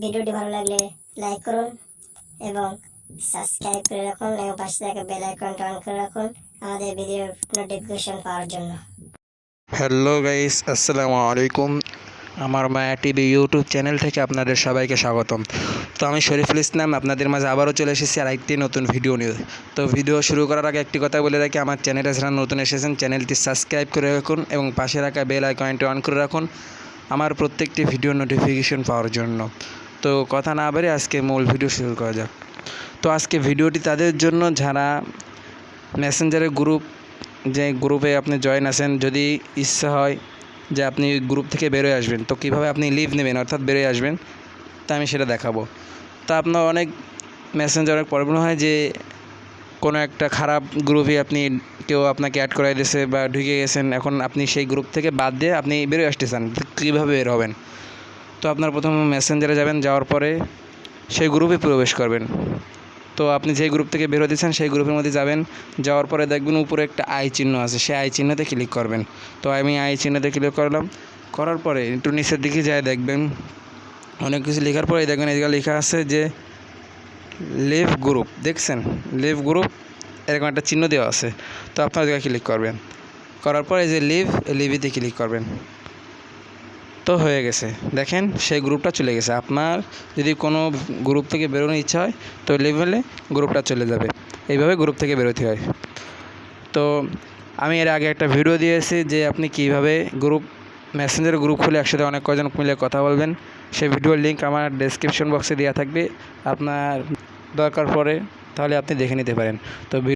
ভিডিওটি ভালো লাগলে লাইক করুন এবং সাবস্ক্রাইব করে রাখুন এবং পাশে থাকা বেল আইকনটা অন করে রাখুন আমাদের ভিডিওর নোটিফিকেশন পাওয়ার জন্য। হ্যালো গাইস আসসালামু আলাইকুম। আমার মায়া টিভি ইউটিউব চ্যানেল থেকে আপনাদের সবাইকে স্বাগতম। তো আমি শরীফুল ইসলাম, আপনাদের মাঝে আবারও চলে এসেছি আর একটি নতুন ভিডিও নিয়ে। তো ভিডিও শুরু করার আগে একটি কথা বলে রাখি, আমার চ্যানেলে যারা নতুন এসেছেন চ্যানেলটি সাবস্ক্রাইব করে রাখুন এবং পাশে রাখা বেল আইকনটি অন করে রাখুন। আমার প্রত্যেকটি ভিডিও নোটিফিকেশন পাওয়ার জন্য। তো কথা না বেরে আজকে মূল ভিডিও শুরু করা যাক। তো আজকে ভিডিওটি তাদের জন্য যারা মেসেঞ্জারের গ্রুপ যে গ্রুপে আপনি জয়েন আছেন, যদি ইচ্ছা হয় যে আপনি গ্রুপ থেকে বেরোয় আসবেন, তো কীভাবে আপনি লিভ নেবেন, অর্থাৎ বেরোয় আসবেন, তা আমি সেটা দেখাবো। তা আপনার অনেক মেসেঞ্জার অনেক প্রবলেম হয় যে কোনো একটা খারাপ গ্রুপে আপনি কেউ আপনাকে অ্যাড করাই দিয়েছে বা ঢুকে গেছেন, এখন আপনি সেই গ্রুপ থেকে বাদ দিয়ে আপনি বেরোয় আসতে চান কীভাবে বের হবেন? তো আপনার প্রথম মেসেঞ্জারে যাবেন, যাওয়ার পরে সেই গ্রুপে প্রবেশ করবেন। তো আপনি যেই গ্রুপ থেকে বের হতেছেন সেই গ্রুপের মধ্যে যাবেন, যাওয়ার পরে দেখবেন উপরে একটা আই চিহ্ন আছে, সেই আই চিহ্নতে ক্লিক করবেন। তো আমি আই চিহ্নতে ক্লিক করলাম, করার পরে একটু নিচের দিকে যায় দেখবেন, অনেক কিছু লেখার পরে দেখবেন এদিকে লেখা আছে যে লিভ গ্রুপ, দেখছেন? লিভ গ্রুপ, এরকম একটা চিহ্ন দেওয়া আছে। তো আপনার জায়গায় ক্লিক করবেন। করার পরে এই যে লিভ লিভিতে ক্লিক করবেন। তো হয়ে গেছে। দেখেন, সেই গ্রুপটা চলে গেছে। আপনার যদি কোনো গ্রুপ থেকে বেরোনোর ইচ্ছা হয়, তো লেভেলে গ্রুপটা চলে যাবে। এইভাবে গ্রুপ থেকে বেরোতে হয়। তো আমি এর আগে একটা ভিডিও দিয়েছি যে আপনি কীভাবে গ্রুপ মেসেঞ্জার গ্রুপ খুলে একসাথে অনেক কয়জন মিলে কথা বলবেন। সেই ভিডিওর লিঙ্ক আমার ডেসক্রিপশন বক্সে দেওয়া থাকবে। আপনার দরকার পড়ে তাহলে আপনি দেখে নিতে পারেন। তো